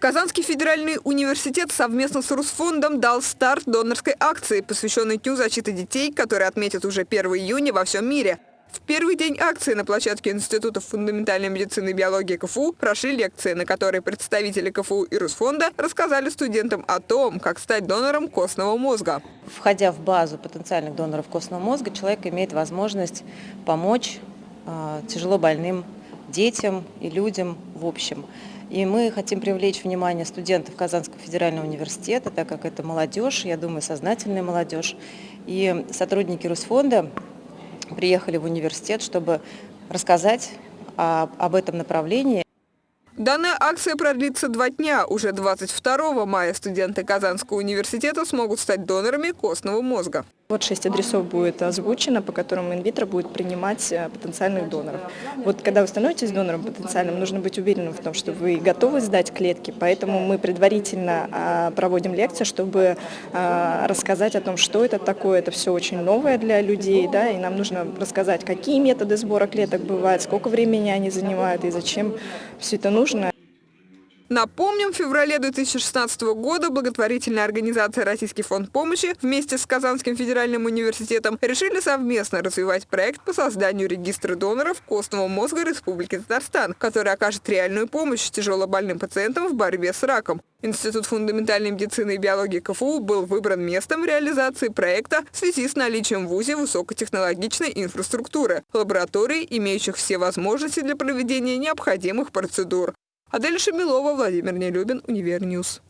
Казанский федеральный университет совместно с Русфондом дал старт донорской акции, посвященной Дню защиты детей, который отметят уже 1 июня во всем мире. В первый день акции на площадке Института фундаментальной медицины и биологии КФУ прошли лекции, на которые представители КФУ и Русфонда рассказали студентам о том, как стать донором костного мозга. Входя в базу потенциальных доноров костного мозга, человек имеет возможность помочь э, тяжело больным детям и людям в общем. И мы хотим привлечь внимание студентов Казанского федерального университета, так как это молодежь, я думаю, сознательная молодежь. И сотрудники Русфонда приехали в университет, чтобы рассказать об этом направлении. Данная акция продлится два дня. Уже 22 мая студенты Казанского университета смогут стать донорами костного мозга. Вот шесть адресов будет озвучено, по которым инвитро будет принимать э, потенциальных доноров. Вот когда вы становитесь донором потенциальным, нужно быть уверенным в том, что вы готовы сдать клетки, поэтому мы предварительно а, проводим лекции, чтобы а, рассказать о том, что это такое. Это все очень новое для людей, да, и нам нужно рассказать, какие методы сбора клеток бывают, сколько времени они занимают и зачем все это нужно. Напомним, в феврале 2016 года благотворительная организация «Российский фонд помощи» вместе с Казанским федеральным университетом решили совместно развивать проект по созданию регистра доноров костного мозга Республики Татарстан, который окажет реальную помощь тяжелобольным пациентам в борьбе с раком. Институт фундаментальной медицины и биологии КФУ был выбран местом реализации проекта в связи с наличием в ВУЗе высокотехнологичной инфраструктуры, лабораторий, имеющих все возможности для проведения необходимых процедур. Адель Шамилова, Владимир Нелюбин, Универ News.